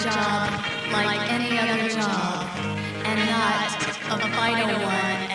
job like any other job, and not a vital one.